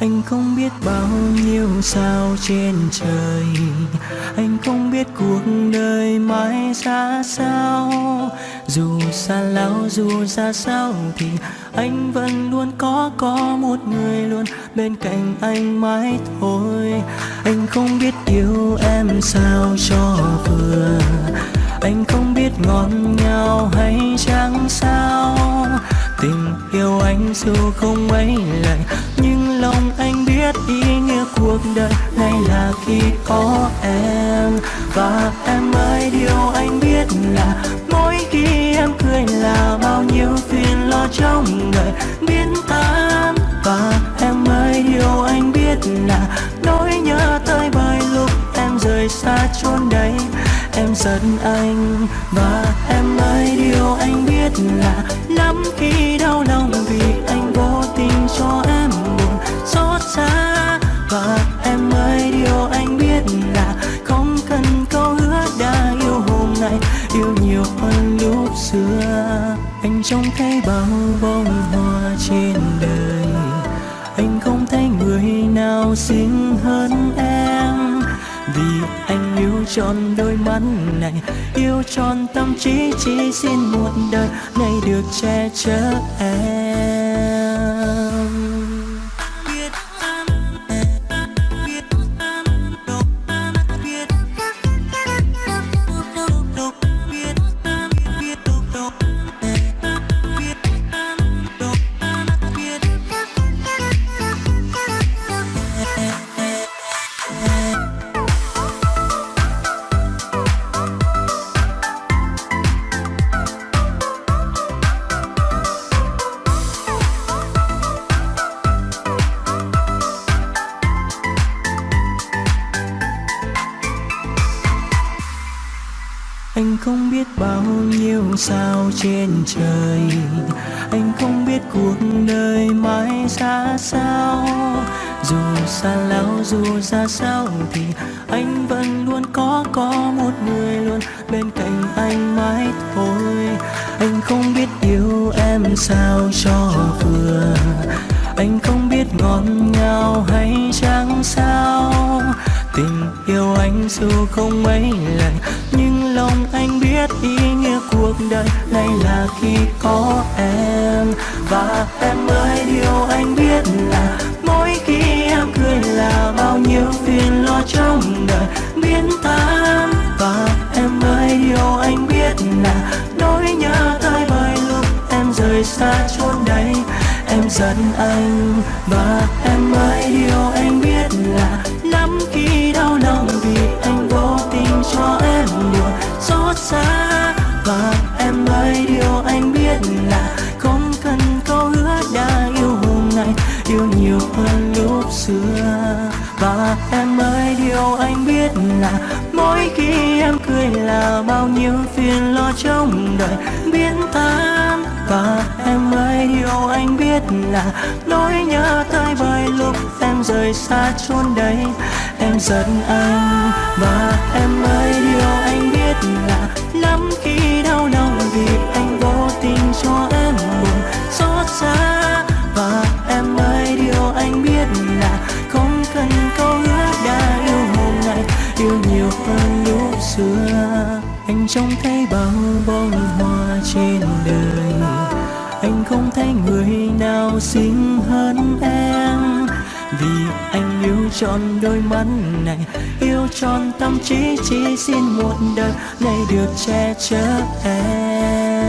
anh không biết bao nhiêu sao trên trời. Anh không biết cuộc đời mãi ra sao. Dù xa lão dù ra sao thì anh vẫn luôn có có một người luôn bên cạnh anh mãi thôi. Anh không biết yêu em sao cho vừa. Anh không biết ngon nhau hay chẳng sao. Tình yêu anh dù không mấy lời lòng anh biết ý nghĩa cuộc đời này là khi có em. Và em ơi, điều anh biết là mỗi khi em cười là bao nhiêu phiền lo trong đời biến tan. Và em ơi, điều anh biết là nỗi nhớ tới bài lúc em rời xa chốn đây. Em giận anh. Và em ơi, điều anh biết là lắm khi đau lòng vì anh vô tình cho em. Anh trông thấy bao bông hoa trên đời. Anh không thấy người nào xinh hơn em. Vì anh yêu tròn đôi mắt này, yêu tròn tâm trí chỉ xin một đời này được che chở em. Anh không biết bao nhiêu sao trên trời. Anh không biết cuộc đời mãi ra sao. Dù xa lão dù ra sao thì anh vẫn luôn có có một người luôn bên cạnh anh mãi thôi. Anh không biết yêu em sao cho vừa. Anh không biết ngon nhau hay chẳng sao tình yêu anh dù không mấy lần, nhưng lòng anh biết ý nghĩa cuộc đời này là khi có em. Và em ơi, điều anh biết là mỗi khi em cười là bao nhiêu phiền lo trong đời biến tan và em ơi, điều anh biết là nỗi nhớ tới bởi lúc em rời xa chốn đây, em giận anh. Và em ơi, điều anh biết là lắm khi xa và em ơi, điều anh biết là không cần câu hứa đã yêu hôm nay, yêu nhiều hơn lúc xưa. Và em ơi, điều anh biết là mỗi khi em cười là bao nhiêu phiền lo trong đời biến tan. Và em ơi, điều anh biết là nỗi nhớ tới bởi lúc em rời xa chốn đây, em giận anh. Và em ơi, điều nào xinh hơn em. Vì anh yêu tròn đôi mắt này, yêu tròn tâm trí, chỉ xin một đời này được che chở em.